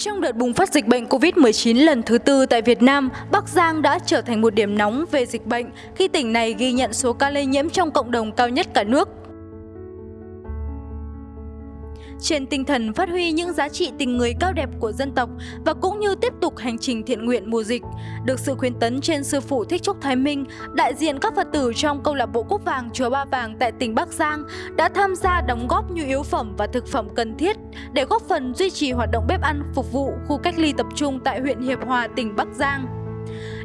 Trong đợt bùng phát dịch bệnh COVID-19 lần thứ tư tại Việt Nam, Bắc Giang đã trở thành một điểm nóng về dịch bệnh khi tỉnh này ghi nhận số ca lây nhiễm trong cộng đồng cao nhất cả nước trên tinh thần phát huy những giá trị tình người cao đẹp của dân tộc và cũng như tiếp tục hành trình thiện nguyện mùa dịch. Được sự khuyến tấn trên sư phụ Thích Trúc Thái Minh, đại diện các Phật tử trong câu lạc bộ Quốc Vàng Chùa Ba Vàng tại tỉnh Bắc Giang đã tham gia đóng góp nhu yếu phẩm và thực phẩm cần thiết để góp phần duy trì hoạt động bếp ăn phục vụ khu cách ly tập trung tại huyện Hiệp Hòa, tỉnh Bắc Giang.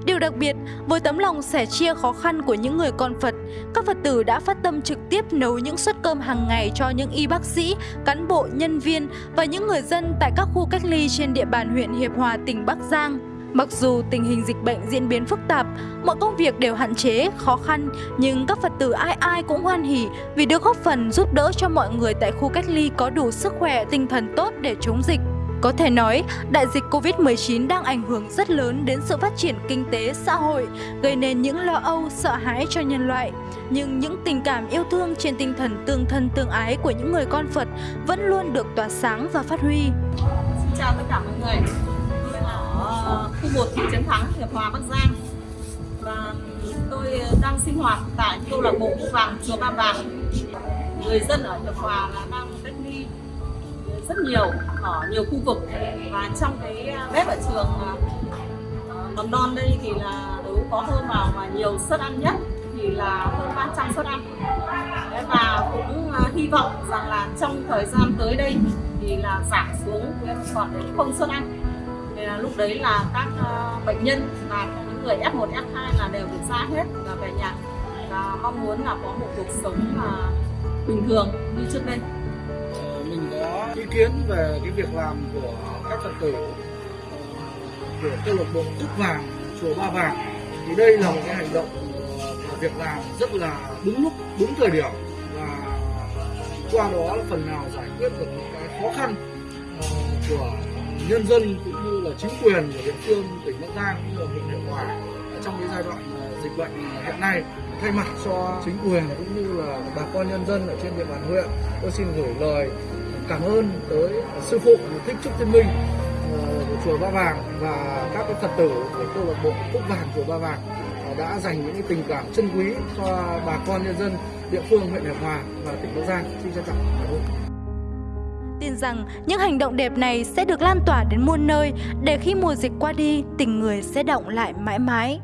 Điều đặc biệt, với tấm lòng sẻ chia khó khăn của những người con Phật, các Phật tử đã phát tâm trực tiếp nấu những suất cơm hàng ngày cho những y bác sĩ, cán bộ, nhân viên và những người dân tại các khu cách ly trên địa bàn huyện Hiệp Hòa, tỉnh Bắc Giang. Mặc dù tình hình dịch bệnh diễn biến phức tạp, mọi công việc đều hạn chế, khó khăn, nhưng các Phật tử ai ai cũng hoan hỉ vì được góp phần giúp đỡ cho mọi người tại khu cách ly có đủ sức khỏe, tinh thần tốt để chống dịch. Có thể nói, đại dịch Covid-19 đang ảnh hưởng rất lớn đến sự phát triển kinh tế, xã hội, gây nên những lo âu, sợ hãi cho nhân loại. Nhưng những tình cảm yêu thương trên tinh thần tương thân tương ái của những người con Phật vẫn luôn được tỏa sáng và phát huy. Xin chào tất cả mọi người. Tôi là ở ờ, khu 1 thị trấn Thắng, Hiệp Hòa, Bắc Giang. Và tôi ờ, đang sinh hoạt tại câu lạc bộ Vàng Chùa Ba Vàng. Người dân ở Hiệp Hòa là đang rất nhiều ở nhiều khu vực. Và trong cái à, bếp ở trường à, ờ, mầm non đây thì là nếu có hơn vào mà nhiều suất ăn nhất thì là hơn 300 suất ăn. Và cũng à, hy vọng rằng là trong thời gian tới đây thì là giảm xuống còn đến không suất ăn. Thì là lúc đấy là các bệnh nhân và những người F1, F2 là đều được ra hết và về nhà. Và mong muốn là có một cuộc sống bình thường như trước đây kiến về cái việc làm của các phật tử, của câu lạc bộ Cúc Vàng, chùa Ba Vàng. Thì đây là một cái hành động và việc làm rất là đúng lúc, đúng thời điểm. Và qua đó phần nào giải quyết được những cái khó khăn ờ, của nhân dân cũng như là chính quyền của địa phương, tỉnh Bắc Giang cũng như là huyện Hiệp Hòa trong cái giai đoạn ờ, dịch bệnh hiện nay. Thay mặt cho chính quyền cũng như là bà con nhân dân ở trên địa bàn huyện, tôi xin gửi lời cảm ơn tới sư phụ thích trúc thiên minh ờ, của chùa ba vàng và các cái phật tử của câu lạc bộ phúc vàng chùa ba vàng ờ, đã dành những tình cảm chân quý cho bà con nhân dân địa phương huyện hiệp hòa và tỉnh bắc giang. Xin trân trọng cảm ơn. Tin rằng những hành động đẹp này sẽ được lan tỏa đến muôn nơi để khi mùa dịch qua đi, tình người sẽ động lại mãi mãi.